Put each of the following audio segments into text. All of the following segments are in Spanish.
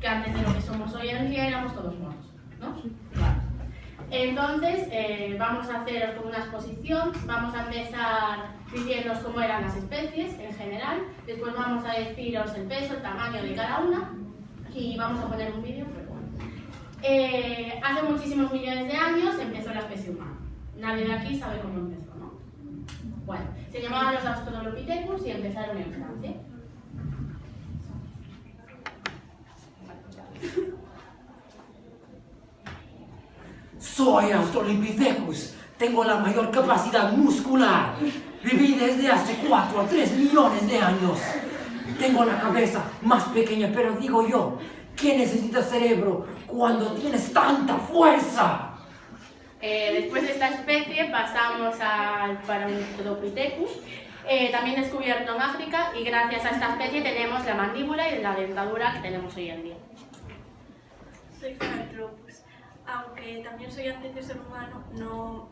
que antes de lo que somos hoy en día éramos todos monos, ¿no? Vale. Entonces, eh, vamos a haceros como una exposición, vamos a empezar diciéndoos cómo eran las especies en general, después vamos a deciros el peso, el tamaño de cada una y vamos a poner un vídeo, pero bueno. Eh, hace muchísimos millones de años empezó la especie humana. Nadie de aquí sabe cómo empezó, ¿no? Bueno, se llamaban los Australopithecus y empezaron en Francia. Soy Australopithecus. Tengo la mayor capacidad muscular. Viví desde hace 4 a 3 millones de años. Tengo la cabeza más pequeña, pero digo yo, ¿qué necesita cerebro cuando tienes tanta fuerza? Eh, después de esta especie pasamos al Paranthropithecus, eh, también descubierto en África y gracias a esta especie tenemos la mandíbula y la dentadura que tenemos hoy en día. Aunque también soy antes de ser humano, no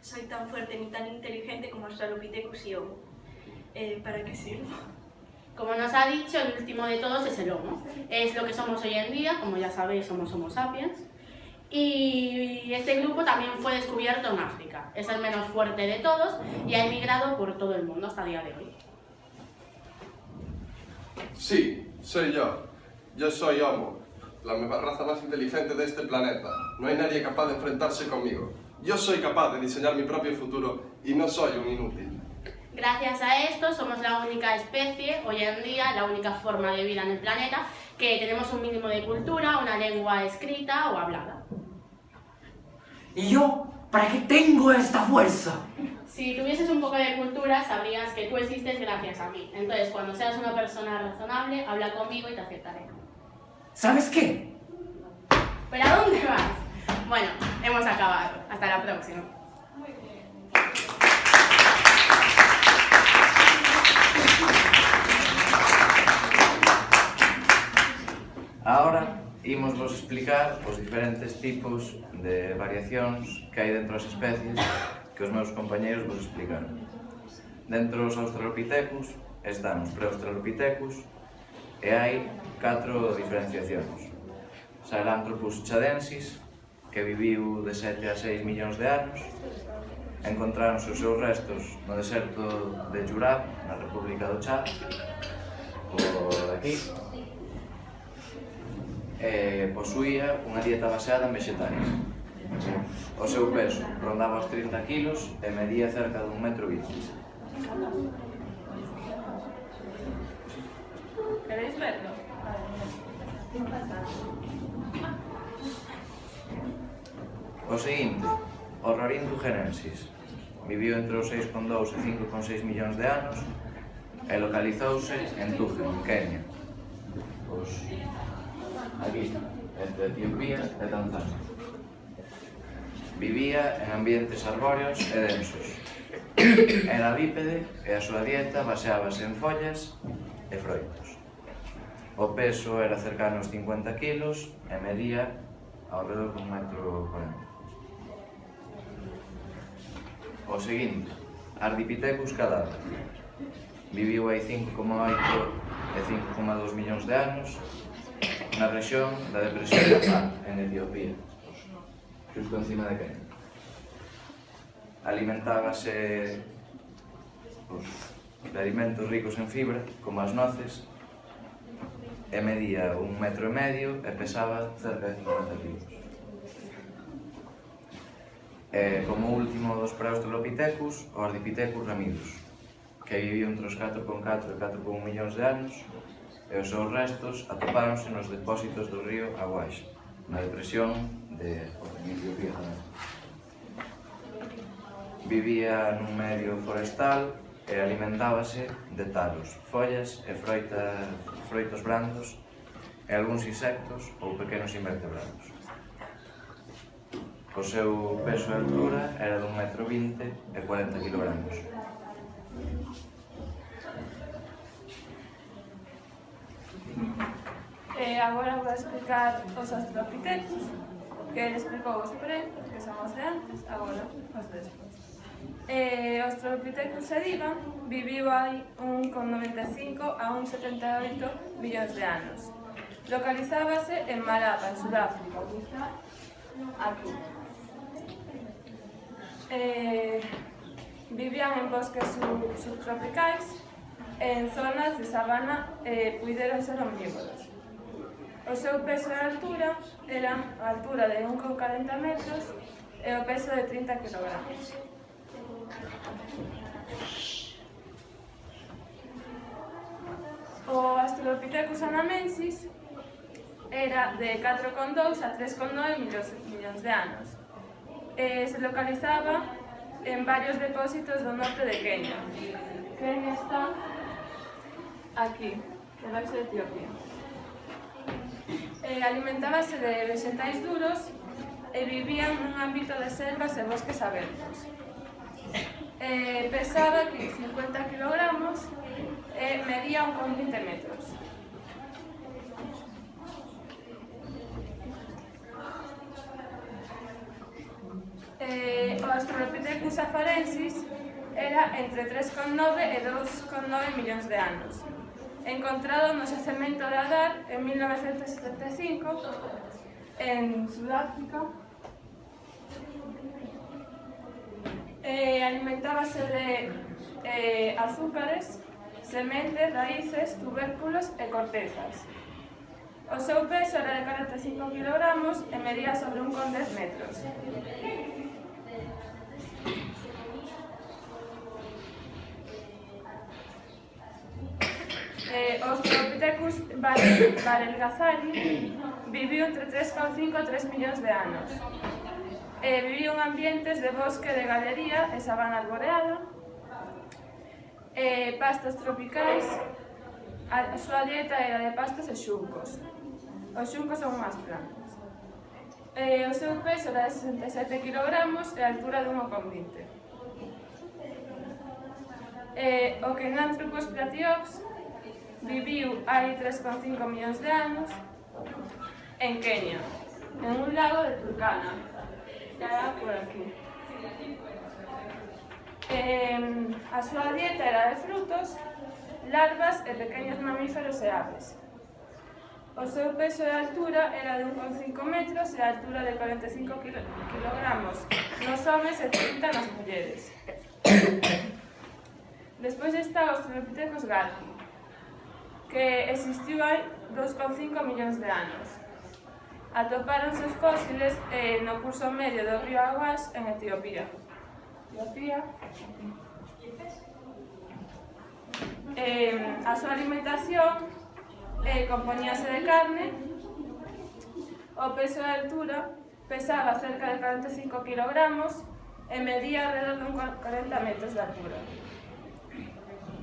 soy tan fuerte ni tan inteligente como Australopithecus y Homo. Eh, ¿Para qué sirvo? Como nos ha dicho, el último de todos es el Homo. Es lo que somos hoy en día, como ya sabéis, somos Homo sapiens. Y este grupo también fue descubierto en África. Es el menos fuerte de todos y ha emigrado por todo el mundo hasta el día de hoy. Sí, soy yo. Yo soy Homo, la raza más inteligente de este planeta. No hay nadie capaz de enfrentarse conmigo. Yo soy capaz de diseñar mi propio futuro y no soy un inútil. Gracias a esto somos la única especie, hoy en día, la única forma de vida en el planeta, que tenemos un mínimo de cultura, una lengua escrita o hablada. ¿Y yo? ¿Para qué tengo esta fuerza? Si tuvieses un poco de cultura, sabrías que tú existes gracias a mí. Entonces, cuando seas una persona razonable, habla conmigo y te aceptaré. ¿Sabes qué? ¿Para dónde vas? Bueno, hemos acabado. Hasta la próxima. Muy bien. Ahora imos vos explicar os diferentes tipos de variacións que hai dentro das especies que os meus compañeiros vos explicaron. Dentro dos australopithecus, están os preaustralopithecus, E hai catro diferenciacións. Sahelanthropus chadensis, que viviu de 7 a 6 millóns de anos, encontraron os seus restos no deserto de Jurab, na República do Chad, por aquí, e posuía unha dieta baseada en vegetais. O seu peso rondaba os 30 kg e medía cerca dun metro vinte. Volete verlo? O seguinte, o rarinto Genensis viviu entre os 6,2 e 5,6 millóns de anos e localizouse en Tugen, en Kenia. Pois, aquí, entre Etiopía e Tanzania. Vivía en ambientes arbóreos e densos. Era bípede e a súa dieta baseábase en follas e froitas. O peso era cercano aos 50 kg e medía ao redor dun metro 40. O seguinte, Ardipithecus cadáver. Viviu hai 5,8 e 5,2 millóns de anos na rexión da depresión de Afán, en Etiopía, justo encima de Kenia. Alimentábase pues, de alimentos ricos en fibra, como as noces, e medía un metro e medio e pesaba cerca de 50 kilos. E como último dos preaustralopithecus, o Ardipithecus ramidus, que viviu entre os 4,4 e 4,1 millóns de anos, e os seus restos atopáronse nos depósitos do río Aguaxe, na depresión de Etiopía tamén. Vivía nun medio forestal e alimentábase de talos, follas e froita, froitos brandos e algúns insectos ou pequenos invertebrados. O seu peso e altura era dun metro vinte e 40 kilogramos. E agora vou explicar os astrofitecos, que ele explicou os pre, que son os de antes, agora E o Australopithecus sediva viviu hai un con 95 a un 78 millóns de anos. Localizábase en Malapa, en Sudáfrica, aquí. Eh, vivían en bosques sub subtropicais en zonas de sabana eh, e eh, puideron ser omnívoros. O seu peso e altura eran a altura de 1,40 metros e o peso de 30 kg. O Australopithecus anamensis era de 4,2 a 3,9 millóns, millóns de anos. Eh, se localizaba en varios depósitos do norte de Kenia. Kenia está aquí, debaixo de Etiopía. Eh, alimentábase de vexetais duros e vivían nun ámbito de selvas e bosques abertos. Eh, pesaba que 50 kilogramos e medía 1,20 metros. Eh, Australopithecus afarensis era entre 3,9 e 2,9 millóns de anos. Encontrado no xacemento de Adar en 1975 en Sudáfrica eh, alimentábase de eh, azúcares, sementes, raíces, tubérculos e cortezas. O seu peso era de 45 kg e medía sobre un 10 metros. eh, Australopithecus varelgazari viviu entre 3,5 a 3 millóns de anos. Eh, viviu en ambientes de bosque de galería e sabana arboreada, e pastas tropicais, a súa dieta era de pastas e xuncos. Os xuncos son unhas plantas. E o seu peso era de 67 kg e a altura de 1,20 eh, o Kenanthropus platiops viviu hai 3,5 millóns de anos en Kenia, en un lago de Turkana. Estará por aquí. Eh, a súa dieta era de frutos, larvas e pequenos mamíferos e aves. O seu peso e altura era de 1,5 metros e a altura de 45 kg nos homes e 30 nas mulleres. Despois está os Australopithecus galgi, que existiu hai 2,5 millóns de anos. Atopáronse os fósiles eh, no curso medio do río Aguas en Etiopía η eh, a súa alimentación eh, compoñíase de carne, o peso e altura pesaba cerca de 45 kg e medía alrededor de 40 metros de altura.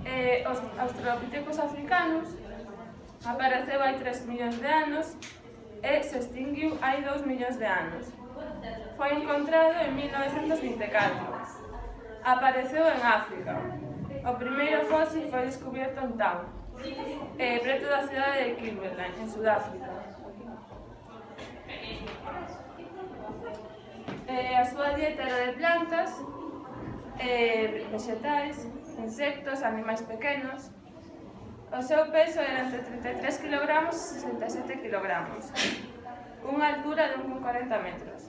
Eh, os australopitecos africanos apareceu hai 3 millóns de anos e se extinguiu hai 2 millóns de anos. Foi encontrado en 1924 apareceu en África. O primeiro fósil foi descubierto en Tao, eh, preto da cidade de Kimberley, en Sudáfrica. Eh, a súa dieta era de plantas, eh, vegetais, insectos, animais pequenos. O seu peso era entre 33 kg e 67 kg, unha altura de 1,40 metros.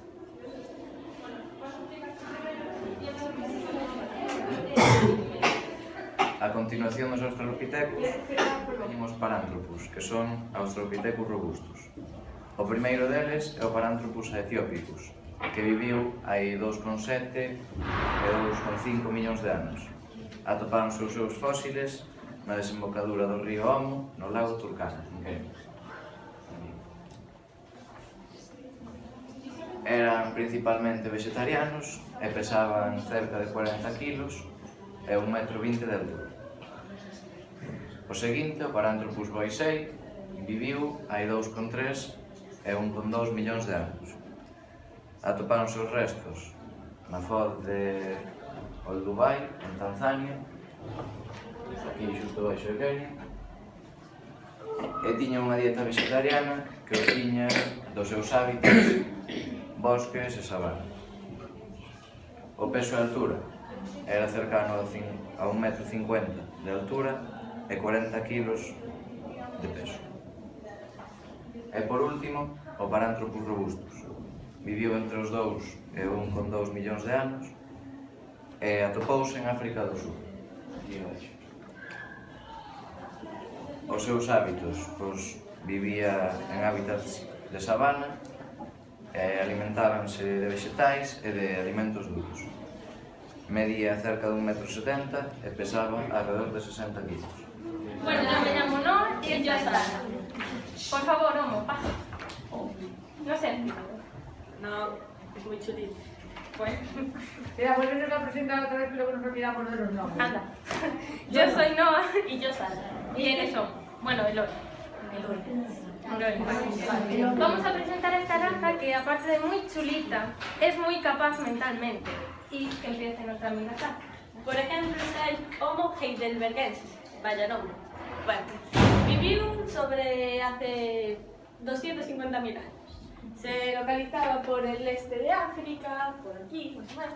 A continuación dos australopitecos, teñimos parántropos, que son australopitecos robustos. O primeiro deles é o Paranthropus aethiopicus, que viviu hai 2,7 e 2,5 millóns de anos. Atoparon os seus fósiles na desembocadura do río Omo, no lago Turkana, en Kenia. eran principalmente vegetarianos e pesaban cerca de 40 kilos e 1,20 metro de altura. O seguinte, o Paranthropus boisei, viviu hai 2,3 e 1,2 millóns de anos. Atoparon os restos na foz de Oldubai, en Tanzania, aquí xusto baixo de Kenia, e tiña unha dieta vegetariana que o tiña dos seus hábitos bosques e sabana. O peso e altura era cercano a 1,50 metro de altura e 40 kilos de peso. E por último, o Paranthropus robustus. Viviu entre os 2 e 1,2 millóns de anos e atopouse en África do Sur. Os seus hábitos, pois, vivía en hábitats de sabana e alimentábanse de vegetais e de alimentos duros. Medía cerca de 1,70 m e pesaba alrededor de 60 kg. Bueno, yo me llamo Noa y yo Sara. Por favor, Homo, pasa. No sé. No, es muy chulito. Pues, Mira, vuelven a presentar otra vez, pero que nos olvidamos de los nombres. anda. Yo soy Noa y yo Sara. ¿Y quiénes son? Bueno, Eloy. Eloy. Vamos a presentar a esta raza que, aparte de muy chulita, es muy capaz mentalmente. Y que empiece nuestra amiga Sara. Por ejemplo, está el Homo heidelbergensis. Vaya nombre. Bueno, vivió sobre hace 250.000 años. Se localizaba por el este de África, por aquí, más o menos,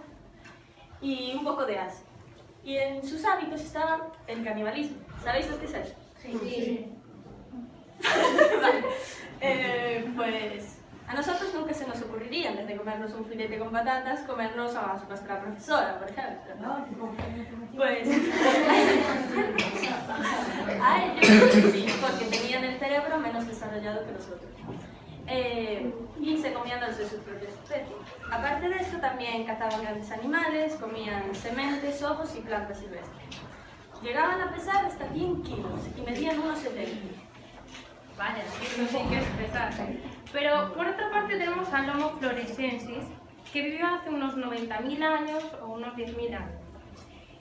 y un poco de Asia. Y en sus hábitos estaba el canibalismo. ¿Sabéis lo que es eso? Sí. Vale. Eh, pues a nosotros nunca se nos ocurriría, en vez de comernos un filete con patatas, comernos a nuestra profesora, por ejemplo. Pues a ellos sí, porque tenían el cerebro menos desarrollado que nosotros. Eh, y se comían los de sus propias especies. Aparte de esto, también cazaban grandes animales, comían sementes, ojos y plantas silvestres. Llegaban a pesar hasta 100 kilos y medían unos 70. Vaya, sí que es pesar. Pero por otra parte tenemos al Homo florescensis, que vivió hace unos 90.000 años o unos 10.000 años.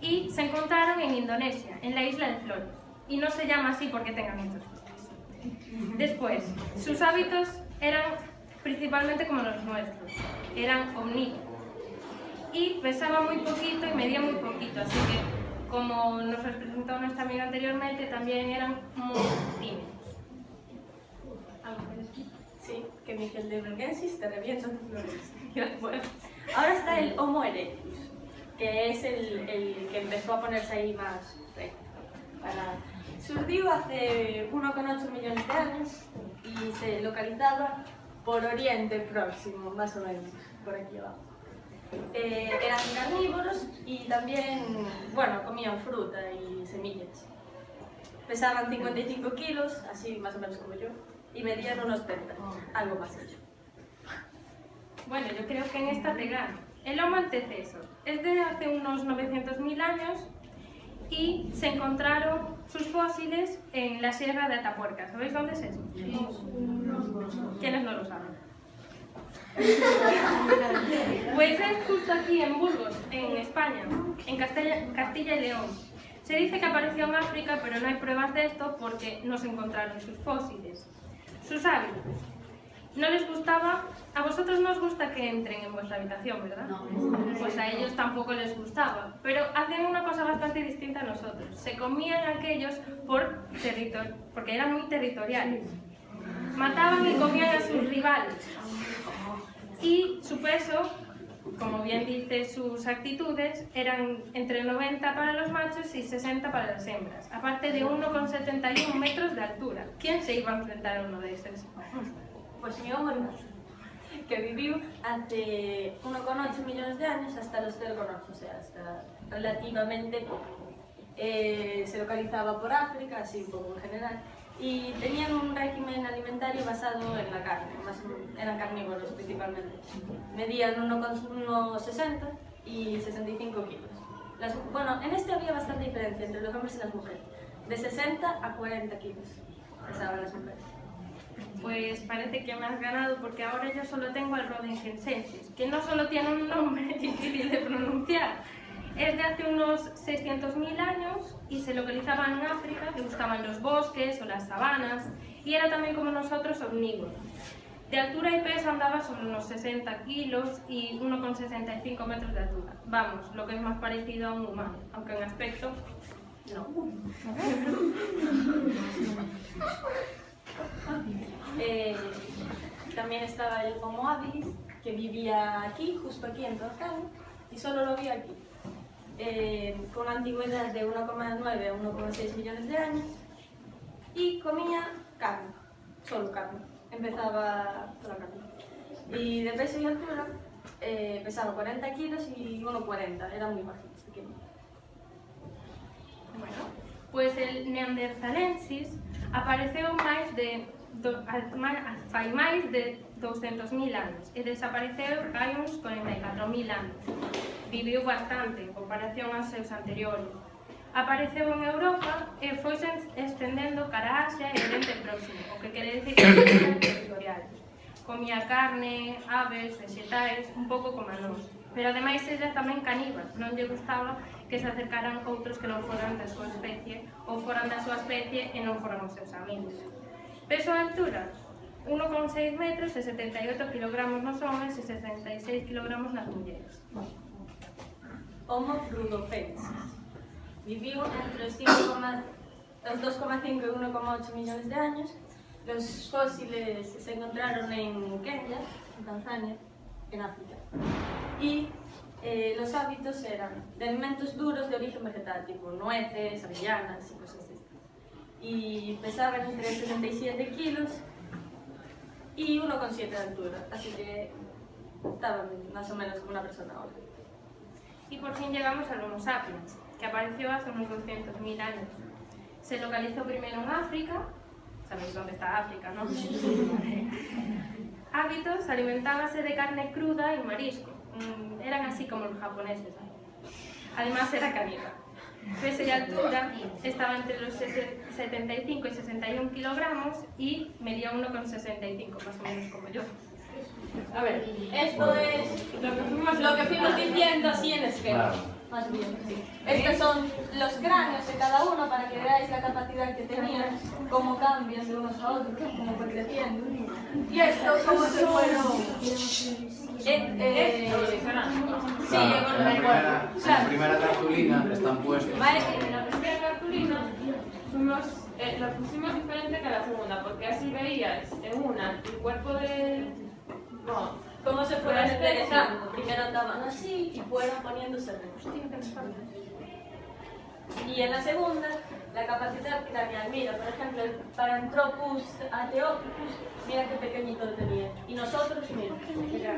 Y se encontraron en Indonesia, en la isla de Flores. Y no se llama así porque tenga muchos. Después, sus hábitos eran principalmente como los nuestros, eran omnívoros. Y pesaba muy poquito y medía muy poquito, así que, como nos presentó nuestra amiga anteriormente, también eran muy tímidos. Sí, que Miguel de Bergensis te revienta tus flores. Bueno, ahora está el Homo erectus, que es el, el que empezó a ponerse ahí más recto. Para... Surgió hace 1,8 millones de años y se localizaba por Oriente Próximo, más o menos, por aquí abajo. Eh, eran carnívoros y también, bueno, comían fruta y semillas. Pesaban 55 kilos, así más o menos como yo, y medían unos 30, algo más hecho. Bueno, yo creo que en esta te gano. El Homo antecesor es de hace unos 900.000 años y se encontraron sus fósiles en la Sierra de Atapuerca. ¿Sabéis dónde es eso? ¿Quiénes no lo saben? Pues es justo aquí en Burgos, en España, en Castilla, Castilla y León. Se dice que apareció en África, pero no hay pruebas de esto porque no se encontraron sus fósiles. Sus hábitos. No les gustaba, a vosotros no os gusta que entren en vuestra habitación, ¿verdad? No. Pues a ellos tampoco les gustaba, pero hacían una cosa bastante distinta a nosotros. Se comían aquellos por territorio, porque eran muy territoriales. Mataban y comían a sus rivales. Y su peso, como bien dice sus actitudes, eran entre 90 para los machos y 60 para las hembras, aparte de 1,71 metros de altura. ¿Quién se iba a enfrentar a uno de esos? Pues mi erectus, que vivió hace 1,8 millones de años hasta los 0,8, o sea, hasta relativamente poco. Eh, se localizaba por África, así un poco en general, y tenían un régimen alimentario basado en la carne, más eran carnívoros principalmente. Medían 1,60 y 65 kilos. Las- bueno, en este había bastante diferencia entre los hombres y las mujeres, de 60 a 40 kilos pesaban las mujeres. Pues parece que me has ganado porque ahora yo solo tengo al Rodengensensis, que no solo tiene un nombre difícil de pronunciar, es de hace unos 600.000 años y se localizaba en África, le gustaban los bosques o las sabanas y era también como nosotros omnívoro. De altura y peso andaba sobre unos 60 kilos y 1,65 metros de altura. Vamos, lo que es más parecido a un humano, aunque en aspecto no. Eh, también estaba el Homo habilis, que vivía aquí, justo aquí en Torcano, y solo lo vi aquí. eh, con antigüedad de 1,9 a 1,6 millones de años y comía carne, solo carne. Empezaba por la carne. Y de peso y altura eh, pesaba 40 kilos y 1,40, era muy bajito, pequeño. Bueno, pois el Neanderthalensis apareceu máis de do, fai máis de 200.000 anos e desapareceu hai uns 44.000 anos viviu bastante en comparación aos seus anteriores. Apareceu en Europa e foi estendendo cara a Asia e Oriente Próximo, o que quere dicir que era territorial. Comía carne, aves, vegetais, un pouco como a nós. Pero ademais ella tamén caníbal, non lle gustaba que se acercaran outros que non foran da súa especie ou foran da súa especie e non foran os seus amigos. Peso a altura, 1,6 metros e 78 kg nos homens e 66 kg nas mulleres. Homo rudolfensis. Vivió entre los 5,- los 2,5 y 1,8 millones de años. Los fósiles se encontraron en Kenia, en Tanzania, en África. Y eh, los hábitos eran de alimentos duros de origen vegetal, tipo nueces, avellanas y cosas estas. Y pesaban entre 77 kilos y 1,7 de altura, así que estaban más o menos como una persona ahora. Y por fin llegamos al Homo sapiens, que apareció hace unos 200.000 años. Se localizó primero en África, sabéis dónde está África, ¿no? Hábitos, alimentábase de carne cruda y marisco. Mm, eran así como los japoneses. Además era caníbal. Peso y altura estaba entre los 75 y 61 kilogramos y medía 1,65, más o menos como yo. A ver, esto es lo que fuimos, diciendo así en esquema. Más bien, sí. Estos son los cráneos de cada uno para que veáis la capacidad que tenían, cómo cambian de unos a otros, cómo fue creciendo. Y estos cómo se fueron... Eh, eh, sí, Claro, la primera, la primera cartulina están puestos. Vale, En la primera cartulina fuimos, eh, lo pusimos diferente que la segunda, porque así veías en una el cuerpo del... No, cómo se fueron enderezando. Primero andaban así y fueron poniéndose. Y en la segunda, la capacidad craneal. Mira, por ejemplo, el Paranthropus ateopicus, mira qué pequeñito lo tenía. Y nosotros, mira.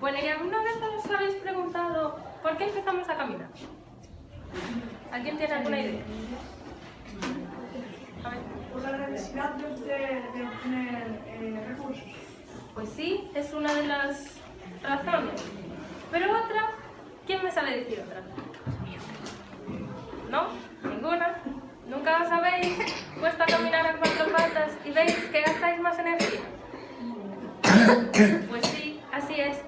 Bueno, ¿y alguna vez os habéis preguntado por qué empezamos a caminar? ¿Alguien tiene alguna idea? La necesidad de, obtener eh, recursos. Pues sí, es una de las razones. Pero otra, ¿quién me sabe decir otra? ¿No? ¿Ninguna? ¿Nunca os habéis puesto a caminar a cuatro patas y veis que gastáis más energía? Pues sí, así es.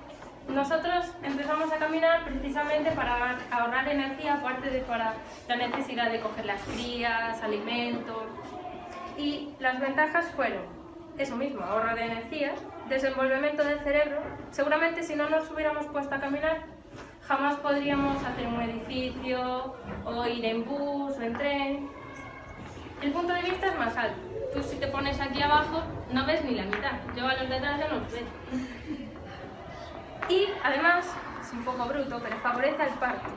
Nosotros empezamos a caminar precisamente para ahorrar energía, aparte de para la necesidad de coger las crías, alimentos. Y las ventajas fueron eso mismo, ahorro de energía, desenvolvimiento del cerebro. Seguramente si no nos hubiéramos puesto a caminar, jamás podríamos hacer un edificio o ir en bus o en tren. El punto de vista es más alto. Tú si te pones aquí abajo no ves ni la mitad. Yo a los detrás ya no los veo. Y además, es un poco bruto, pero favorece al parto.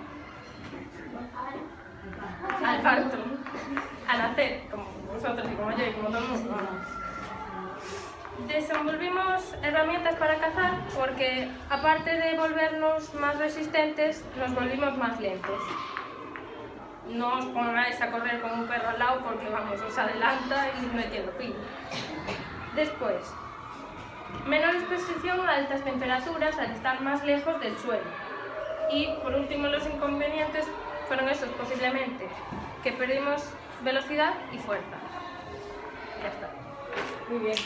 Al parto. Al hacer, como vosotros y como yo y como todo el mundo. Desenvolvimos herramientas para cazar porque, aparte de volvernos más resistentes, nos volvimos más lentos. No os pongáis a correr con un perro al lado porque, vamos, os adelanta y no fin. Después, menor exposición a altas temperaturas al estar más lejos del suelo. Y, por último, los inconvenientes fueron esos posiblemente, que perdimos velocidad y fuerza. Ya está. Muy bien.